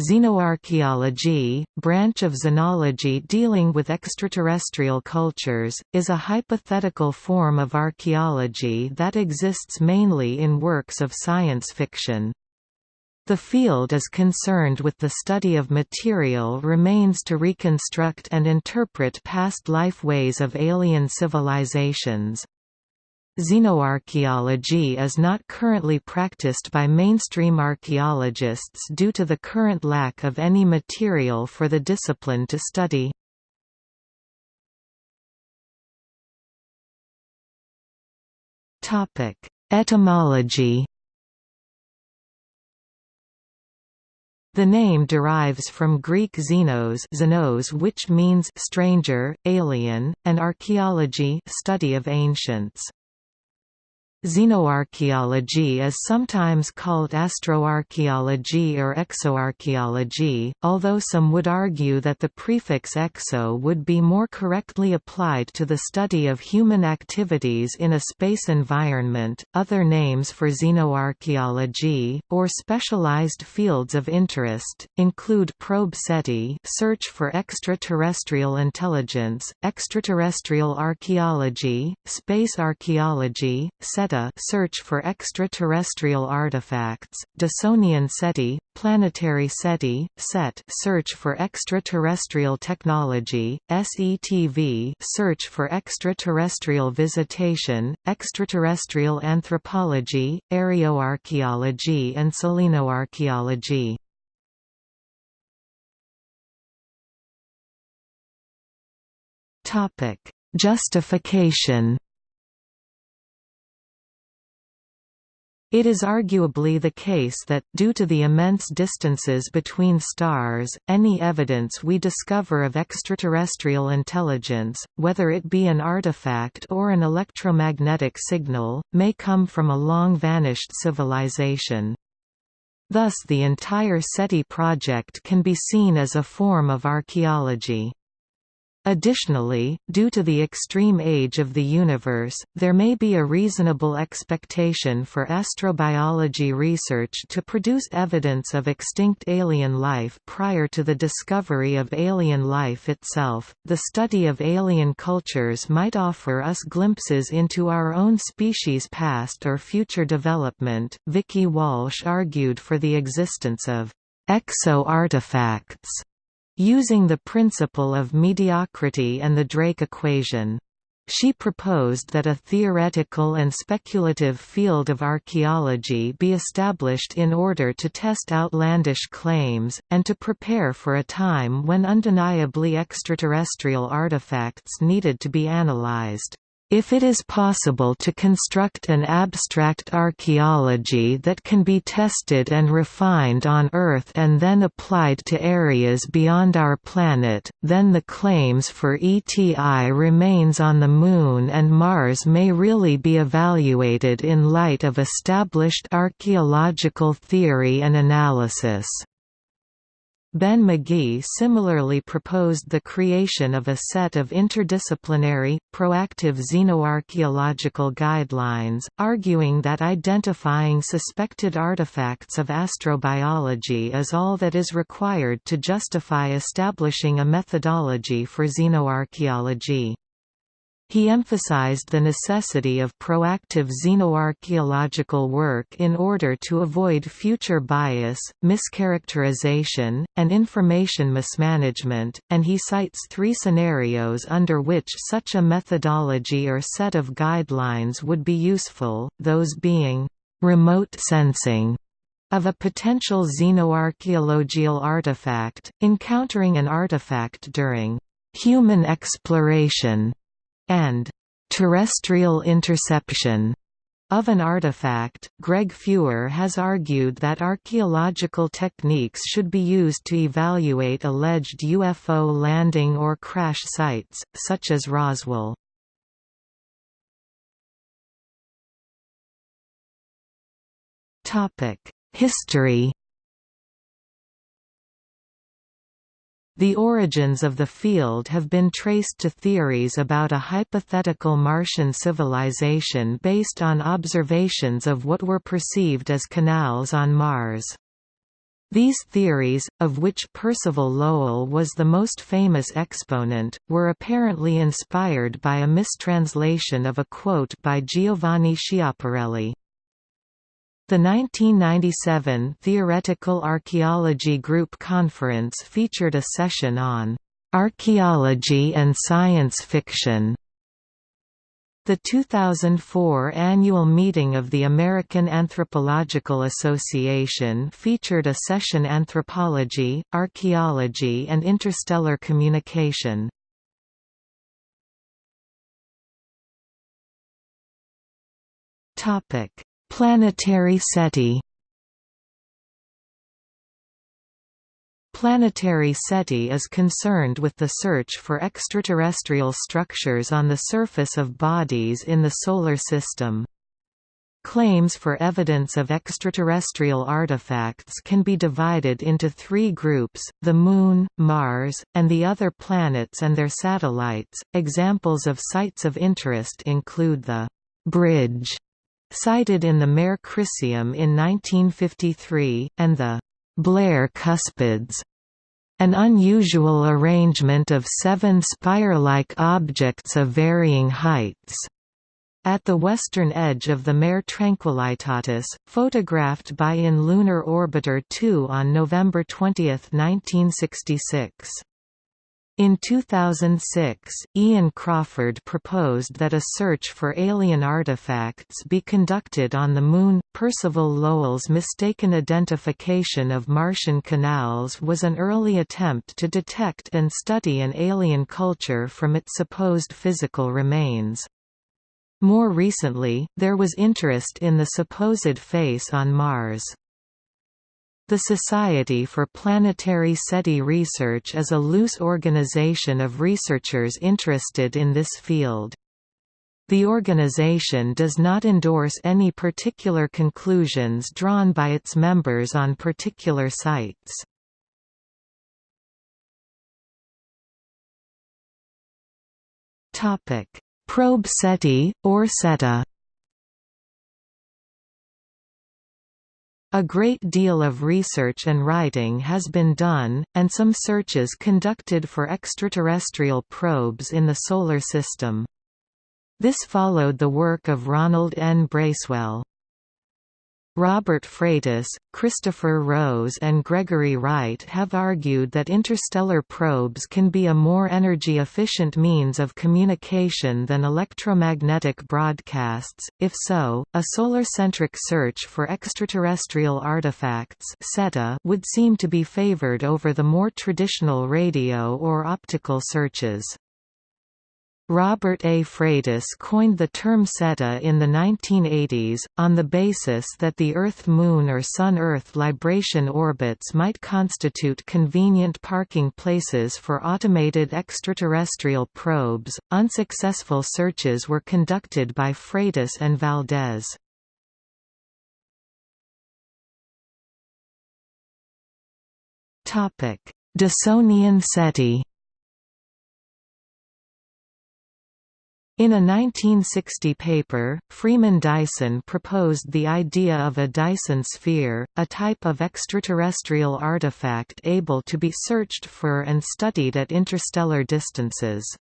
Xenoarchaeology, branch of xenology dealing with extraterrestrial cultures, is a hypothetical form of archaeology that exists mainly in works of science fiction. The field is concerned with the study of material remains to reconstruct and interpret past life ways of alien civilizations. Xenoarchaeology is not currently practiced by mainstream archaeologists due to the current lack of any material for the discipline to study. Etymology The name derives from Greek xenos, xenos which means stranger, alien, and archaeology study of ancients. Xenoarchaeology is sometimes called astroarchaeology or exoarchaeology, although some would argue that the prefix exo would be more correctly applied to the study of human activities in a space environment. Other names for xenoarchaeology, or specialized fields of interest, include probe SETI, search for extraterrestrial intelligence, extraterrestrial archaeology, space archaeology, Search for extraterrestrial artifacts, Dysonian SETI, planetary SETI, SET search for extraterrestrial technology, SETV search for extraterrestrial visitation, extraterrestrial anthropology, areoarchaeology and selenoarchaeology. Topic: Justification It is arguably the case that, due to the immense distances between stars, any evidence we discover of extraterrestrial intelligence, whether it be an artifact or an electromagnetic signal, may come from a long-vanished civilization. Thus the entire SETI project can be seen as a form of archaeology. Additionally, due to the extreme age of the universe, there may be a reasonable expectation for astrobiology research to produce evidence of extinct alien life prior to the discovery of alien life itself. The study of alien cultures might offer us glimpses into our own species' past or future development. Vicky Walsh argued for the existence of exo artifacts using the principle of mediocrity and the Drake equation. She proposed that a theoretical and speculative field of archaeology be established in order to test outlandish claims, and to prepare for a time when undeniably extraterrestrial artifacts needed to be analyzed. If it is possible to construct an abstract archaeology that can be tested and refined on Earth and then applied to areas beyond our planet, then the claims for ETI remains on the Moon and Mars may really be evaluated in light of established archaeological theory and analysis. Ben McGee similarly proposed the creation of a set of interdisciplinary, proactive xenoarchaeological guidelines, arguing that identifying suspected artifacts of astrobiology is all that is required to justify establishing a methodology for xenoarchaeology. He emphasized the necessity of proactive xenoarchaeological work in order to avoid future bias, mischaracterization, and information mismanagement, and he cites three scenarios under which such a methodology or set of guidelines would be useful, those being, "...remote sensing", of a potential xenoarchaeological artifact, encountering an artifact during human exploration and terrestrial interception of an artifact, Greg Fewer has argued that archaeological techniques should be used to evaluate alleged UFO landing or crash sites, such as Roswell. History The origins of the field have been traced to theories about a hypothetical Martian civilization based on observations of what were perceived as canals on Mars. These theories, of which Percival Lowell was the most famous exponent, were apparently inspired by a mistranslation of a quote by Giovanni Schiaparelli. The 1997 Theoretical Archaeology Group Conference featured a session on "...archaeology and science fiction", the 2004 annual meeting of the American Anthropological Association featured a session Anthropology, Archaeology and Interstellar Communication. Planetary SETI Planetary SETI is concerned with the search for extraterrestrial structures on the surface of bodies in the Solar System. Claims for evidence of extraterrestrial artifacts can be divided into three groups the Moon, Mars, and the other planets and their satellites. Examples of sites of interest include the Bridge, sighted in the Mare Crisium in 1953, and the Blair Cuspids, an unusual arrangement of seven spire-like objects of varying heights. At the western edge of the Mare Tranquillitatis, photographed by In Lunar Orbiter 2 on November 20, 1966. In 2006, Ian Crawford proposed that a search for alien artifacts be conducted on the Moon. Percival Lowell's mistaken identification of Martian canals was an early attempt to detect and study an alien culture from its supposed physical remains. More recently, there was interest in the supposed face on Mars. The Society for Planetary SETI Research is a loose organization of researchers interested in this field. The organization does not endorse any particular conclusions drawn by its members on particular sites. Probe SETI, or SETA A great deal of research and writing has been done, and some searches conducted for extraterrestrial probes in the Solar System. This followed the work of Ronald N. Bracewell. Robert Freitas, Christopher Rose and Gregory Wright have argued that interstellar probes can be a more energy-efficient means of communication than electromagnetic broadcasts. If so, a solar-centric search for extraterrestrial artifacts would seem to be favored over the more traditional radio or optical searches. Robert A. Freitas coined the term SETA in the 1980s, on the basis that the Earth-Moon or Sun-Earth libration orbits might constitute convenient parking places for automated extraterrestrial probes. Unsuccessful searches were conducted by Freitas and Valdes. Dysonian SETI In a 1960 paper, Freeman Dyson proposed the idea of a Dyson sphere, a type of extraterrestrial artifact able to be searched for and studied at interstellar distances.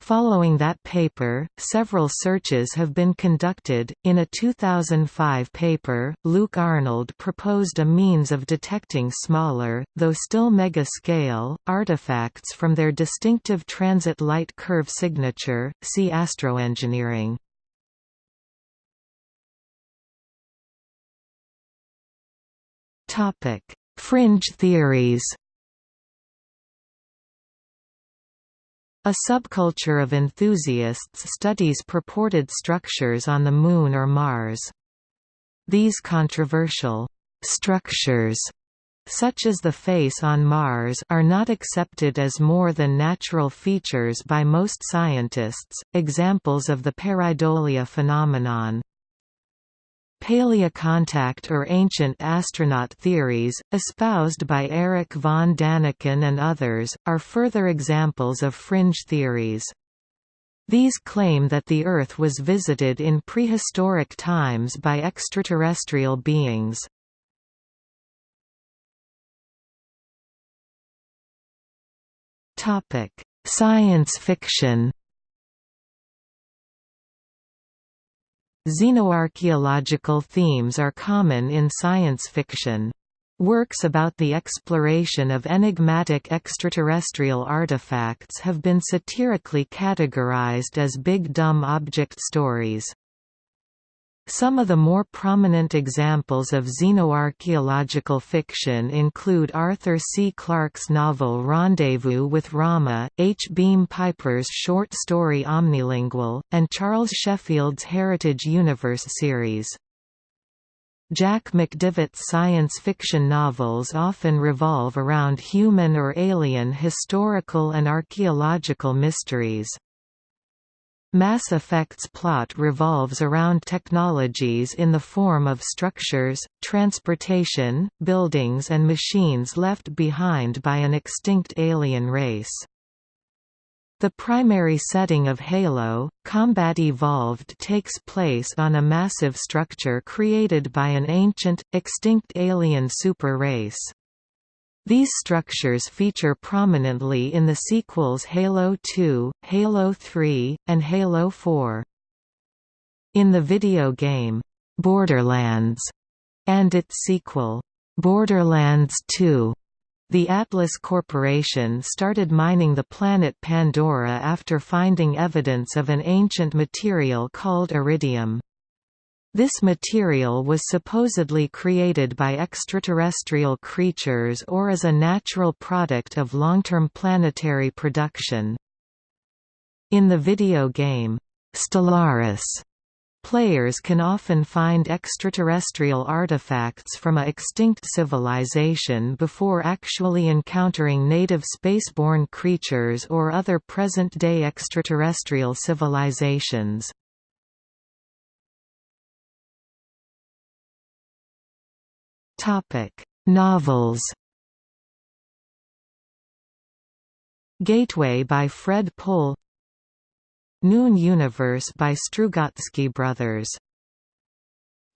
Following that paper, several searches have been conducted. In a 2005 paper, Luc Arnold proposed a means of detecting smaller, though still mega-scale, artifacts from their distinctive transit light curve signature. See astroengineering. Topic: Fringe theories. A subculture of enthusiasts studies purported structures on the Moon or Mars. These controversial structures such as the face on Mars are not accepted as more than natural features by most scientists. Examples of the pareidolia phenomenon Paleocontact or ancient astronaut theories, espoused by Erich von Däniken and others, are further examples of fringe theories. These claim that the Earth was visited in prehistoric times by extraterrestrial beings. Science fiction Xenoarchaeological themes are common in science fiction. Works about the exploration of enigmatic extraterrestrial artifacts have been satirically categorized as big dumb object stories. Some of the more prominent examples of xenoarchaeological fiction include Arthur C. Clarke's novel Rendezvous with Rama, H. Beam Piper's short story Omnilingual, and Charles Sheffield's Heritage Universe series. Jack McDevitt's science fiction novels often revolve around human or alien historical and archaeological mysteries. Mass Effect's plot revolves around technologies in the form of structures, transportation, buildings and machines left behind by an extinct alien race. The primary setting of Halo, Combat Evolved takes place on a massive structure created by an ancient, extinct alien super race. These structures feature prominently in the sequels Halo 2, Halo 3, and Halo 4. In the video game, Borderlands, and its sequel, Borderlands 2, the Atlas Corporation started mining the planet Pandora after finding evidence of an ancient material called Eridium. This material was supposedly created by extraterrestrial creatures or as a natural product of long-term planetary production. In the video game, Stellaris, players can often find extraterrestrial artifacts from a extinct civilization before actually encountering native spaceborne creatures or other present-day extraterrestrial civilizations. Topic: Novels. Gateway by Fred Pohl. Noon Universe by Strugatsky Brothers.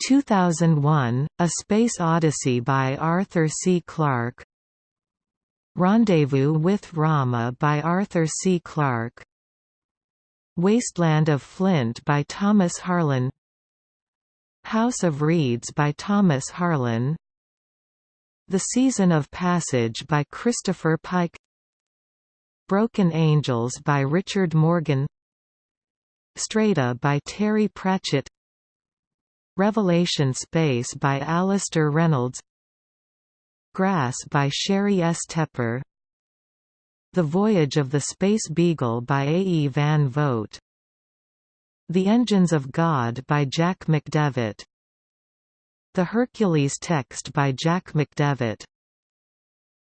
2001, A Space Odyssey by Arthur C. Clarke Rendezvous with Rama by Arthur C. Clarke Wasteland of Flint by Thomas Harlan House of Reeds by Thomas Harlan the Season of Passage by Christopher Pike. Broken Angels by Richard Morgan. Strata by Terry Pratchett. Revelation Space by Alastair Reynolds. Grass by Sheri S. Tepper. The Voyage of the Space Beagle by A. E. Van Vogt. The Engines of God by Jack McDevitt the Hercules text by Jack McDevitt.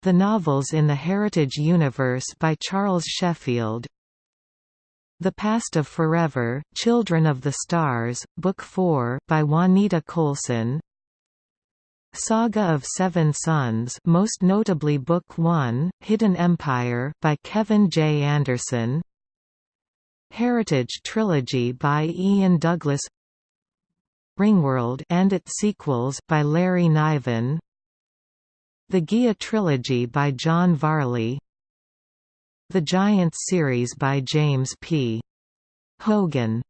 The novels in the Heritage Universe by Charles Sheffield. The Past of Forever, Children of the Stars, Book 4 by Juanita Coulson. Saga of Seven Suns most notably Book 1, Hidden Empire by Kevin J. Anderson. Heritage Trilogy by Ian Douglas Ringworld and its sequels by Larry Niven The Gaia Trilogy by John Varley The Giants series by James P. Hogan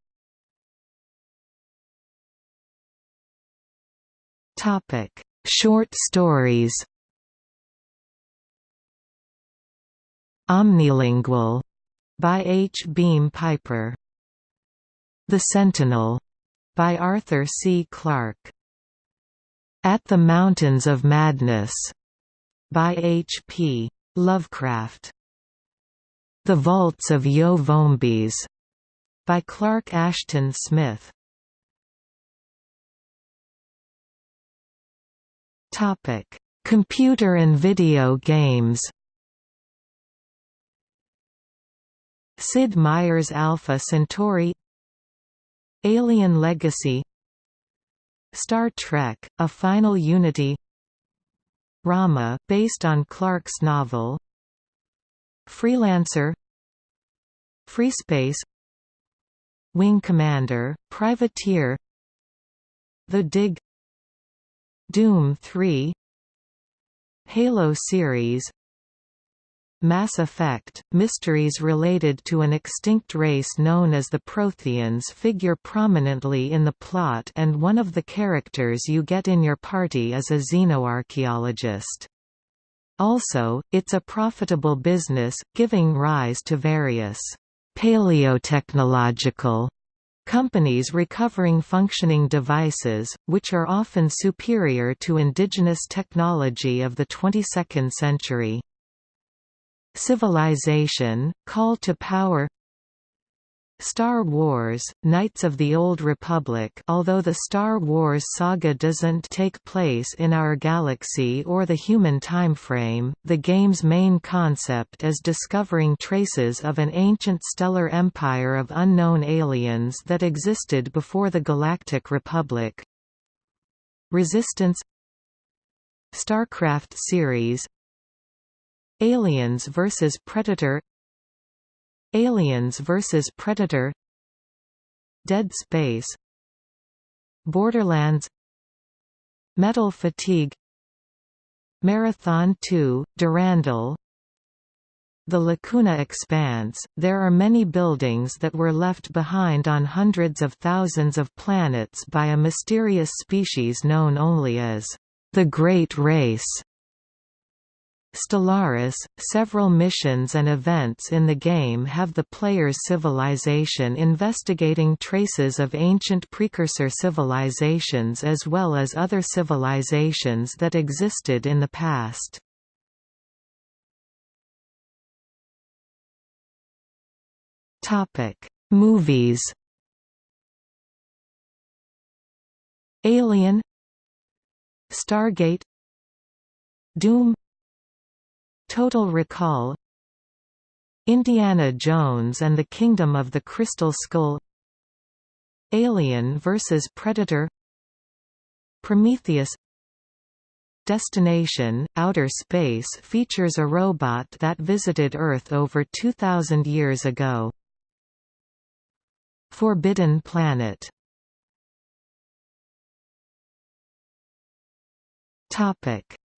Topic: Short stories. Omnilingual by H. Beam Piper. The Sentinel by Arthur C. Clarke. At the Mountains of Madness, by H. P. Lovecraft. The Vaults of Yoh-Vombis, by Clark Ashton Smith. Topic: Computer and video games. Sid Meier's Alpha Centauri Alien Legacy Star Trek, A Final Unity Rama based on Clarke's novel Freelancer Freespace Wing Commander, Privateer The Dig Doom 3 Halo series Mass Effect, mysteries related to an extinct race known as the Protheans figure prominently in the plot and one of the characters you get in your party is a xenoarchaeologist. Also, it's a profitable business, giving rise to various paleotechnological companies recovering functioning devices, which are often superior to indigenous technology of the 22nd century. Civilization, Call to Power. Star Wars, Knights of the Old Republic although the Star Wars saga doesn't take place in our galaxy or the human timeframe, the game's main concept is discovering traces of an ancient stellar empire of unknown aliens that existed before the Galactic Republic. Resistance. StarCraft series Aliens vs Predator. Aliens vs Predator. Dead Space. Borderlands. Metal Fatigue. Marathon 2, Durandal. The Lacuna Expanse, there are many buildings that were left behind on hundreds of thousands of planets by a mysterious species known only as the Great Race. Stellaris, several missions and events in the game have the player's civilization investigating traces of ancient precursor civilizations as well as other civilizations that existed in the past. Movies Alien Stargate Doom Total Recall Indiana Jones and the Kingdom of the Crystal Skull Alien vs Predator Prometheus Destination, Outer Space features a robot that visited Earth over 2,000 years ago. Forbidden Planet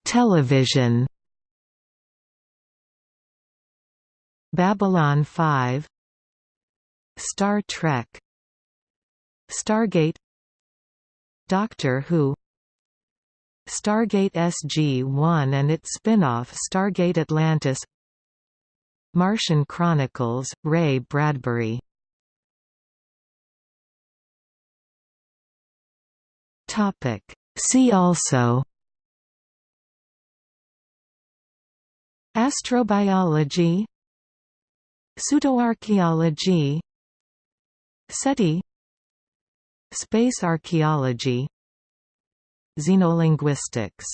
Television Babylon 5 Star Trek Stargate Doctor Who Stargate SG-1 and its spin-off Stargate Atlantis Martian Chronicles, Ray Bradbury. See also Astrobiology Pseudoarchaeology SETI Space archaeology Xenolinguistics